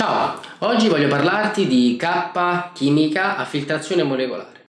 Ciao, oggi voglio parlarti di K chimica a filtrazione molecolare.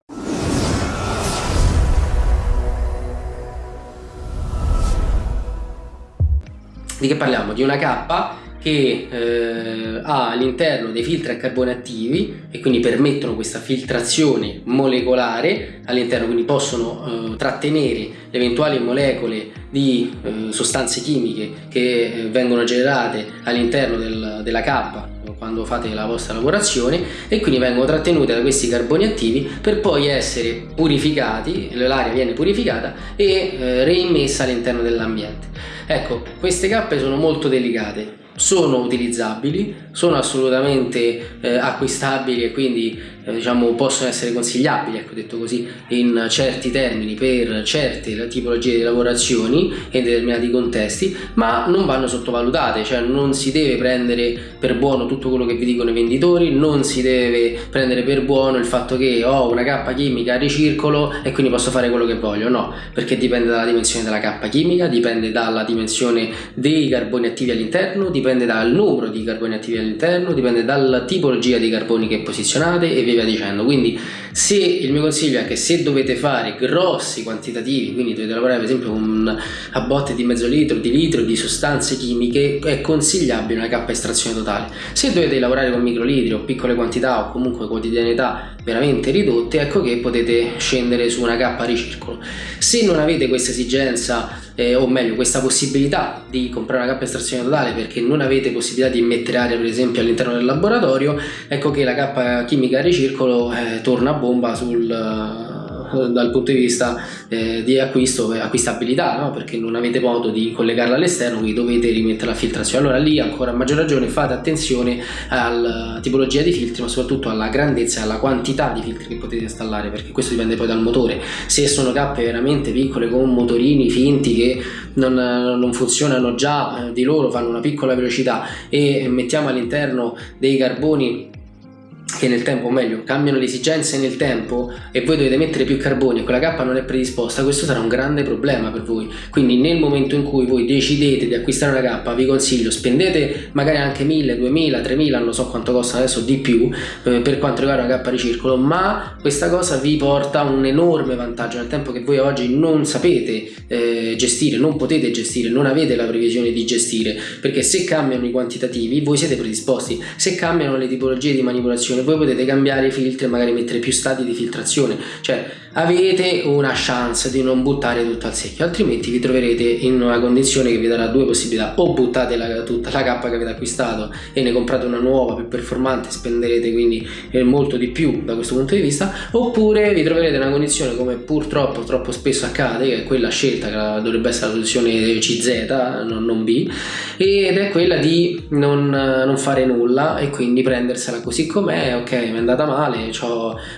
Di che parliamo? Di una K che eh, ha all'interno dei filtri a carbone attivi e quindi permettono questa filtrazione molecolare all'interno, quindi possono eh, trattenere le eventuali molecole di eh, sostanze chimiche che eh, vengono generate all'interno del, della K quando fate la vostra lavorazione e quindi vengono trattenute da questi carboni attivi per poi essere purificati, l'aria viene purificata e eh, reimmessa all'interno dell'ambiente. Ecco, queste cappe sono molto delicate, sono utilizzabili, sono assolutamente eh, acquistabili e quindi diciamo, possono essere consigliabili, ecco detto così, in certi termini per certe tipologie di lavorazioni e in determinati contesti, ma non vanno sottovalutate, cioè non si deve prendere per buono tutto quello che vi dicono i venditori, non si deve prendere per buono il fatto che ho una cappa chimica a ricircolo e quindi posso fare quello che voglio, no, perché dipende dalla dimensione della cappa chimica, dipende dalla dimensione dei carboni attivi all'interno, dipende dal numero di carboni attivi all'interno, dipende dalla tipologia di carboni che posizionate e via dicendo. Quindi se il mio consiglio è che se dovete fare grossi quantitativi quindi dovete lavorare per esempio con a botte di mezzo litro di litro di sostanze chimiche è consigliabile una K estrazione totale. Se dovete lavorare con microlitri o piccole quantità o comunque quotidianità veramente ridotte ecco che potete scendere su una K ricircolo. Se non avete questa esigenza eh, o meglio questa possibilità di comprare una cappa estrazione totale perché non avete possibilità di mettere aria per esempio all'interno del laboratorio ecco che la cappa chimica a ricircolo eh, torna a bomba sul dal punto di vista eh, di acquisto e acquistabilità no? perché non avete modo di collegarla all'esterno quindi dovete rimettere la filtrazione allora lì ancora a maggior ragione fate attenzione alla tipologia di filtri ma soprattutto alla grandezza e alla quantità di filtri che potete installare perché questo dipende poi dal motore se sono cappe veramente piccole con motorini finti che non, non funzionano già eh, di loro fanno una piccola velocità e mettiamo all'interno dei carboni che nel tempo, o meglio, cambiano le esigenze nel tempo e voi dovete mettere più carboni e quella cappa non è predisposta, questo sarà un grande problema per voi. Quindi nel momento in cui voi decidete di acquistare una cappa, vi consiglio, spendete magari anche 1000, 2000, 3000, non so quanto costa adesso di più eh, per quanto riguarda una cappa di circolo, ma questa cosa vi porta un enorme vantaggio nel tempo che voi oggi non sapete eh, gestire, non potete gestire, non avete la previsione di gestire, perché se cambiano i quantitativi voi siete predisposti, se cambiano le tipologie di manipolazione voi potete cambiare i filtri e magari mettere più stati di filtrazione. Cioè avete una chance di non buttare tutto al secchio altrimenti vi troverete in una condizione che vi darà due possibilità. O buttate la, tutta la cappa che avete acquistato e ne comprate una nuova più performante spenderete quindi eh, molto di più da questo punto di vista. Oppure vi troverete in una condizione come purtroppo troppo spesso accade che è quella scelta che dovrebbe essere la soluzione CZ non, non B ed è quella di non, non fare nulla e quindi prendersela così com'è. Ok mi è andata male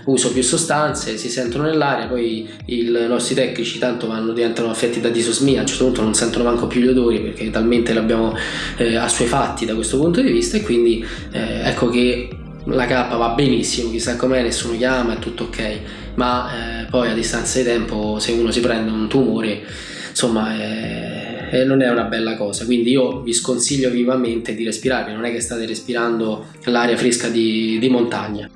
uso più sostanze si sentono nell'aria poi i nostri tecnici tanto vanno, diventano affetti da disosmia a un certo punto non sentono manco più gli odori perché talmente l'abbiamo eh, assuefatti da questo punto di vista e quindi eh, ecco che la K va benissimo, chissà com'è, nessuno chiama, è tutto ok, ma eh, poi a distanza di tempo se uno si prende un tumore, insomma eh, eh, non è una bella cosa, quindi io vi sconsiglio vivamente di respirare, non è che state respirando l'aria fresca di, di montagna.